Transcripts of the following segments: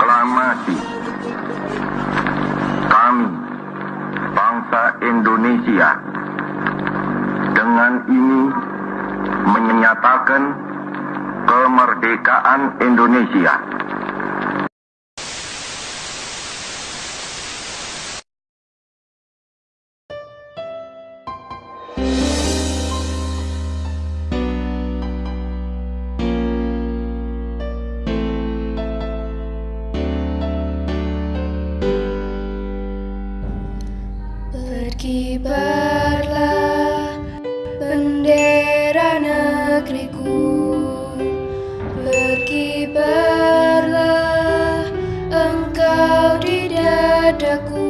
proklamasi kami bangsa Indonesia dengan ini menyatakan kemerdekaan Indonesia. Berkibarlah bendera negeriku Berkibarlah engkau di dadaku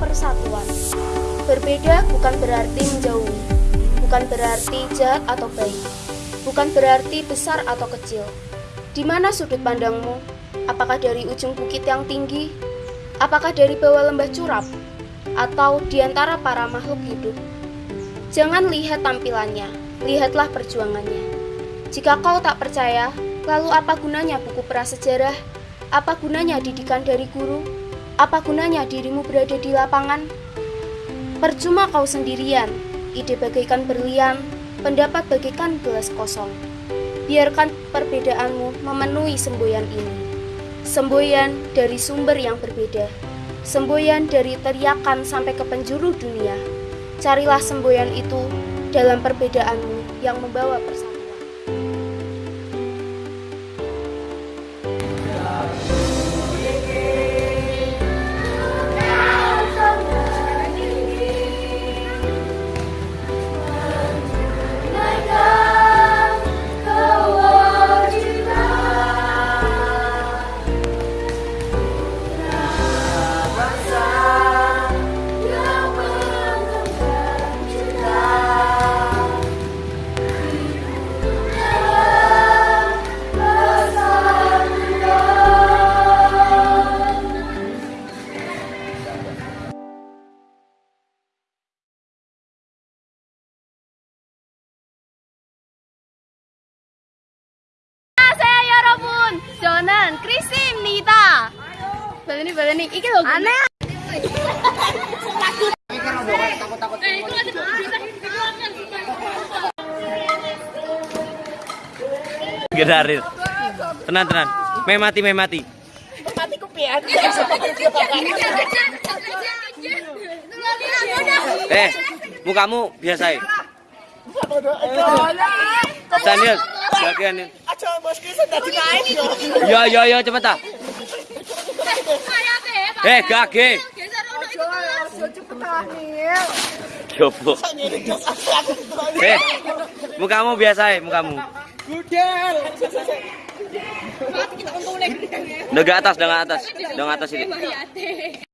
persatuan. Berbeda bukan berarti menjauhi, bukan berarti jahat atau baik, bukan berarti besar atau kecil. Di mana sudut pandangmu? Apakah dari ujung bukit yang tinggi? Apakah dari bawah lembah curap? Atau di antara para makhluk hidup? Jangan lihat tampilannya, lihatlah perjuangannya. Jika kau tak percaya, lalu apa gunanya buku prasejarah? Apa gunanya didikan dari guru? Apa gunanya dirimu berada di lapangan? Percuma kau sendirian, ide bagaikan berlian, pendapat bagaikan gelas kosong. Biarkan perbedaanmu memenuhi semboyan ini. Semboyan dari sumber yang berbeda. Semboyan dari teriakan sampai ke penjuru dunia. Carilah semboyan itu dalam perbedaanmu yang membawa persatuan. Donan, Krisim, Nita. Baleni baleni, iki lho. Aneh. Gedarit. Tenang tenang. Meh mati meh mati. Eh, mukamu biasa ya. Daniel, bagian Yo yo yo cepet ta. Eh, gage. Jopo. Eh, mukamu biasa ya, mukamu. Udah ke atas, ke atas, ke atas ini.